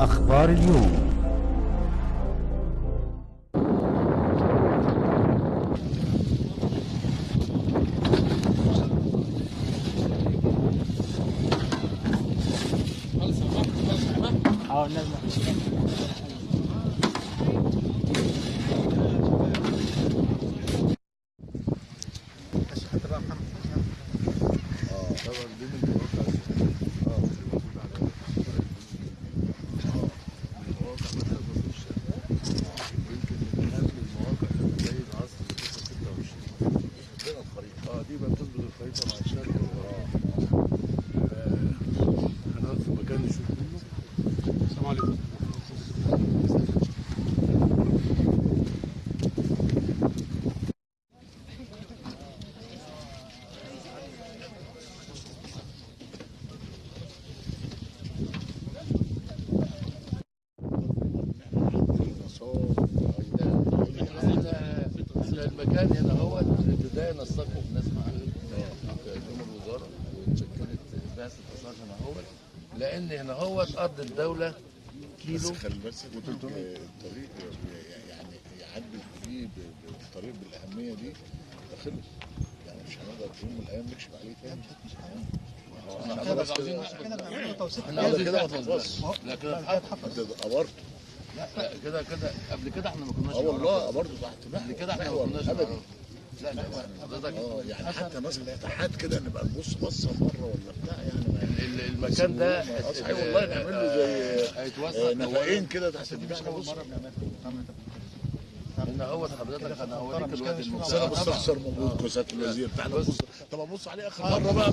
أخبار اليوم. طبعا دي من المواقع آه في موجود على آه من المواقع مثلا برضه في الشارع يمكن من اهم المواقع اللي بتبين عصر 26 عندنا بقى بتظبط الخريطة مع الشارع آه هنقعد في مكان نشوف منه. السلام عليكم. المكان هنا هو. نستقبل الناس معانا جمهور الوزارة وتشكلت بعثة آثار هنا هو. لأن هنا هو أرض الدولة كيلو. بس خلي بس الطريق يعني يعدل فيه بالطريق بالأهمية دي ده خلص. يعني مش هنقدر في يوم من الأيام نكشف عليه تاني. إحنا كده ما كده تخلصش لا كده اتحفظ. انت قبرت لا لا كده كده. قبل كده إحنا ما كناش أه والله. قبرته تحت قبل كده إحنا ما محور كناش نعرف. لا لا حضرتك آه يعني حتى مثلا اتحاد كده نبقى نبص بصة مرة ولا بتاع يعني المكان ده صحيح والله نعمل له زي هيتوسع آه، نفقين كده تحت البتاع نبص. إن هو حضرتك أنا هوريك الواد بس أنا بستخسر موجود كوسات الوزير بص طب أبص عليه آخر مرة بقى.